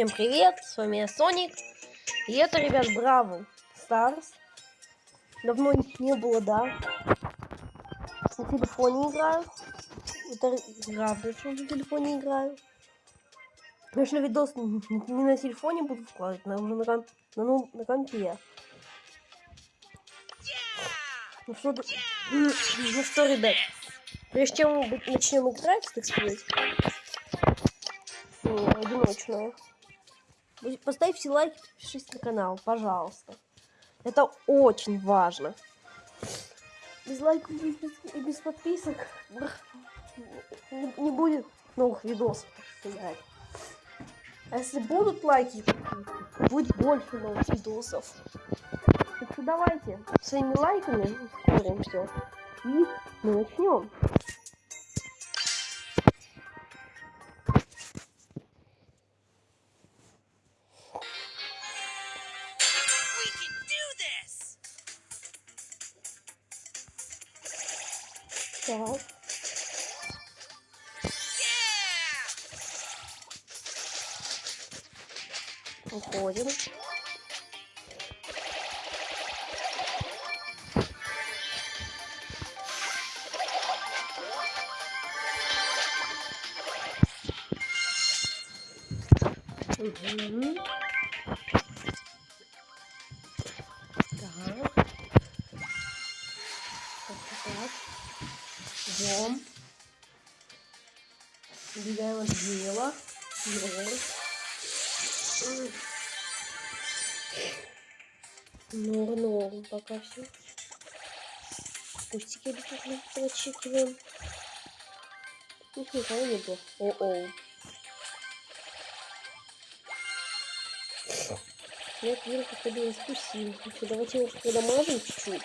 Всем привет, с вами я Соник. И это, ребят, Браво Старс. Давно не было, да. На телефоне играю. Это правда, что на телефоне играю. Конечно, видос не на телефоне буду вкладывать, но уже на, ком на, ну, на компе. Ну что, ну что, ребят, прежде чем мы начнем играть, так сказать, не, одиночную, поставьте лайк, подпишитесь на канал, пожалуйста. Это очень важно. Без лайков и без подписок не будет новых видосов. А если будут лайки, будет больше новых видосов. Так что давайте своими лайками ускорим все. И мы начнем. Угу. Так. Так. Ждем. Убегаем от дела. Нор, норм пока все. Пустики обязательно прочекиваем. Их никого не было. О-оу. Нет, вирус походу спустил. Давайте его продамажим чуть-чуть.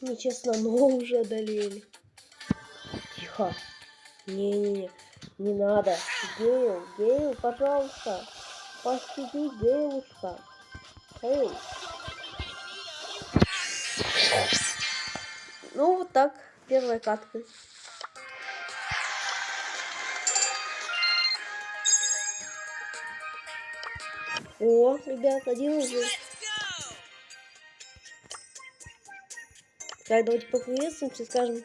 Нечестно, но уже одолели. Тихо. Не-не-не. Не надо. Гейл, Гейл, пожалуйста. Пощади, Гейлушка. Эй. Ну, вот так. Первая катка. О, ребят, один уже. Так, давайте поприветствуемся, скажем.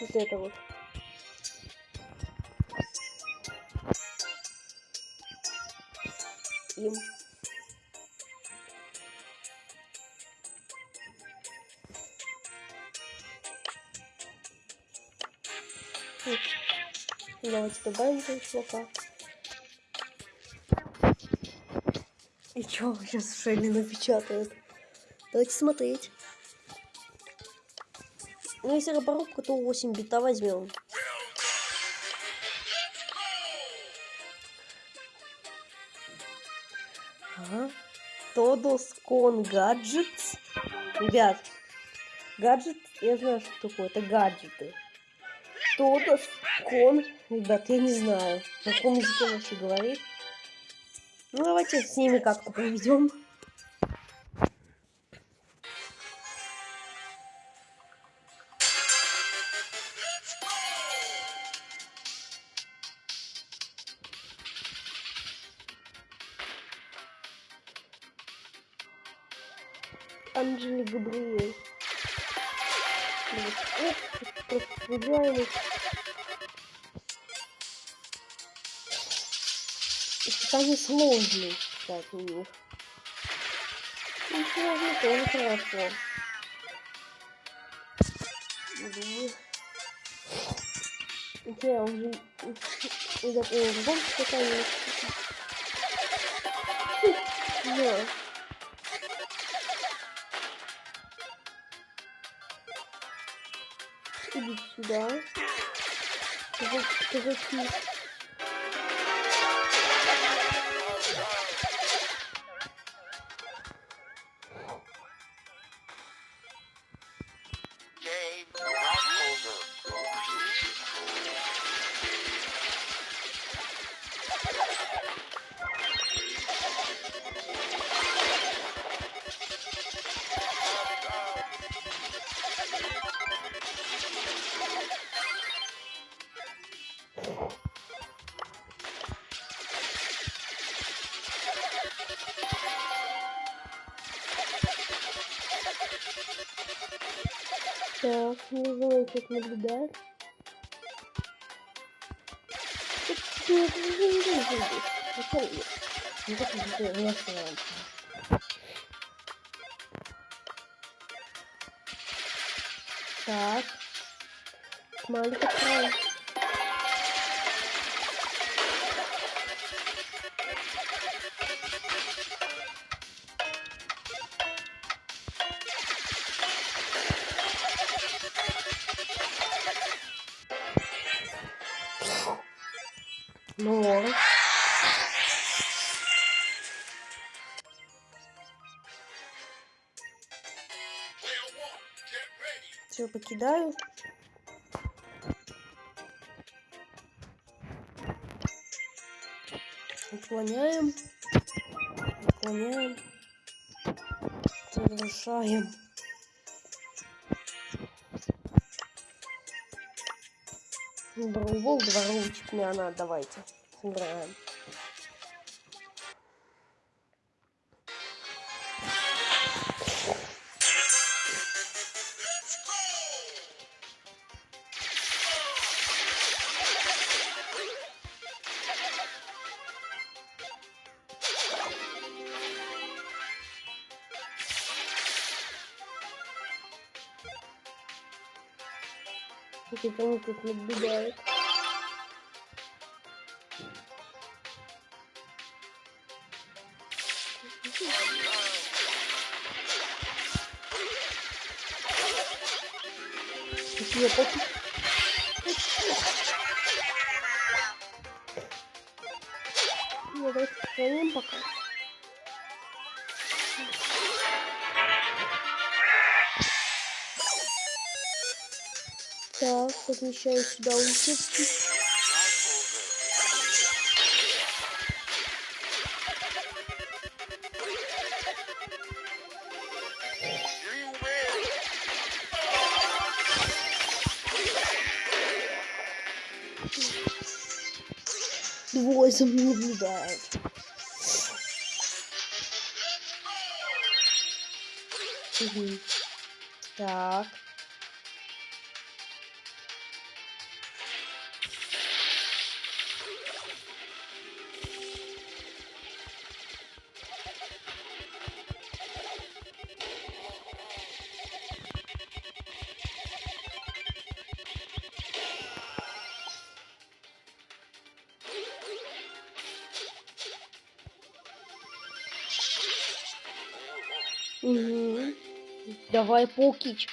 Вот это вот. Им. Давайте добавим этого чувака. Чё сейчас Шелли напечатает? Давайте смотреть. Ну, если роборобка, то 8 бита возьмем. Ага. Тодос Кон Гаджетс. Ребят, гаджет, я знаю, что такое. Это гаджеты. Тодос Кон. Ребят, я не знаю, на каком языке вообще говорит. Ну, давайте с ними как-то проведем. Анджели Габриэль. Просто Испытание сложные, кстати, у них. Ну, сложно тоже хорошо. Думаю. Я уже... Уже... Вам что-то Да. Иди сюда. Казаки. Так, не знаю, как наблюдать. Так. Смайлик Ну. Все, покидаю. Уклоняем. Уклоняем. Завершаем. Броубол, дворовичек мне она, давайте. Сыграем. Какие-то они тут наблюдают. Какие поки... Ну, давайте пока. Так, подмещаю сюда улитки. Двое за мной наблюдают. Угу. Так. Угу. Давай, Паукич.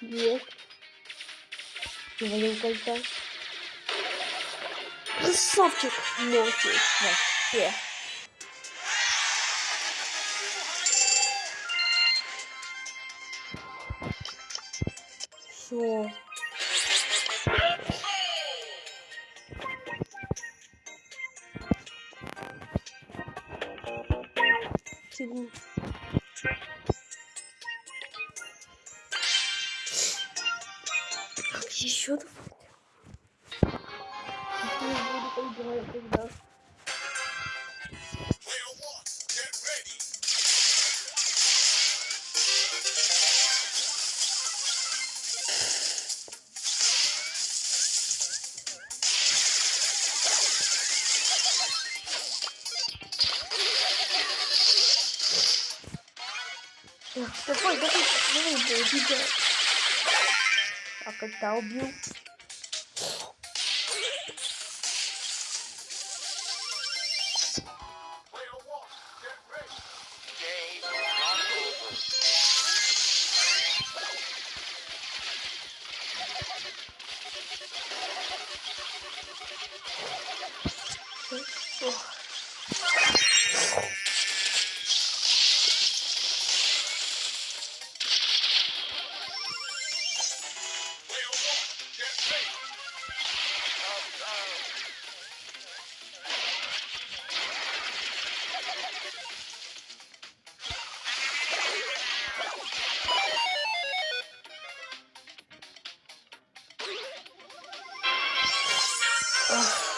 Есть. Привалил кольца. Красавчик. Ночи. Вообще. Все. Так, Давай, давай, давай, давай, убегай. А когда убил? Ugh.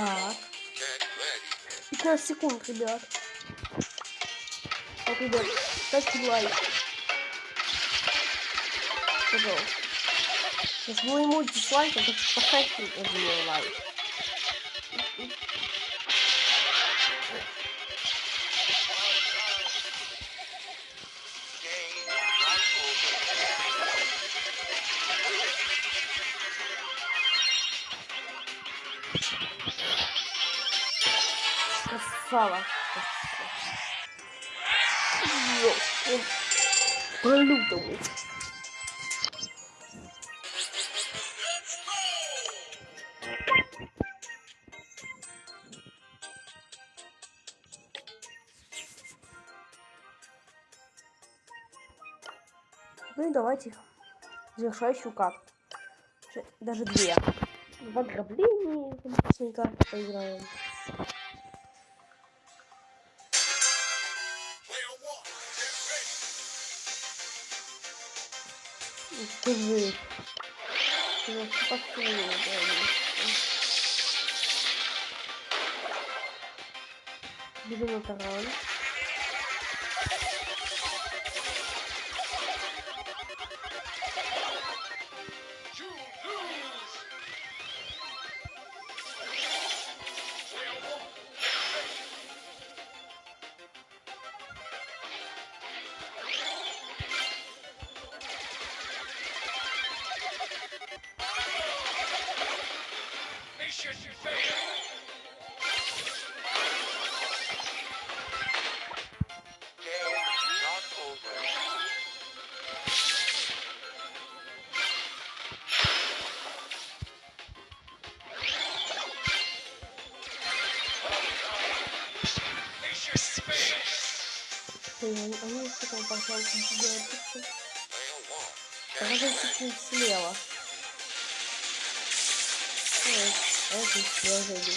Так. Get ready. 15 секунд, ребят. Так, ребят, ставьте лайк. Пожалуйста. Если вы ему дизлайк, то поставьте лайк. Красава. Ёп. По-лютому. Ну и давайте завершающую карту. Даже две. В ограблении карты поиграем. Скажи. Ну, таран. Блин, они что там пожалуйста, one, Давай чуть-чуть слева. Ой, а это слева зайди.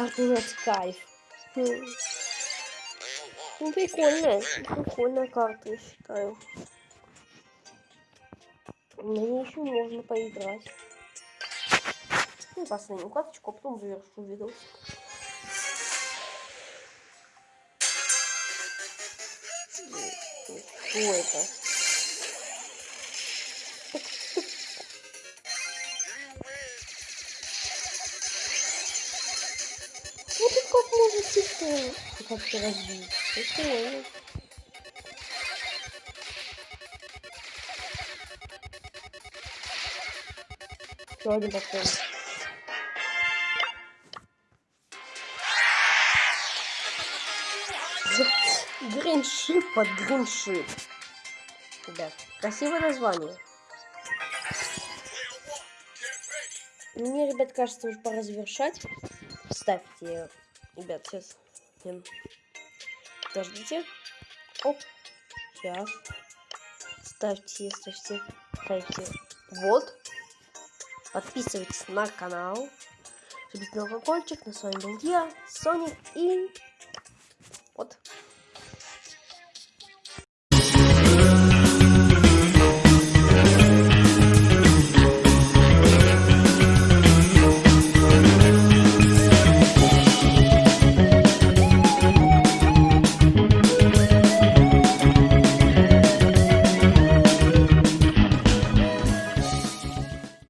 Охренеть кайф. Хм. One, Ну, прикольная. Прикольная карта, я считаю. На ней еще можно поиграть. Ну, последнюю карточку, а потом завершу видос. Что это? Как-то разбить. Прикольно. Еще один такой. Гриншип под гриншип. Ребят, красивое название. Мне, ребят, кажется, уже пора завершать. Ставьте, ребят, сейчас. Эм, Подождите. Оп. Сейчас. Ставьте, ставьте, ставьте. Вот. Подписывайтесь на канал. Жмите на колокольчик. На с вами был я, Соник и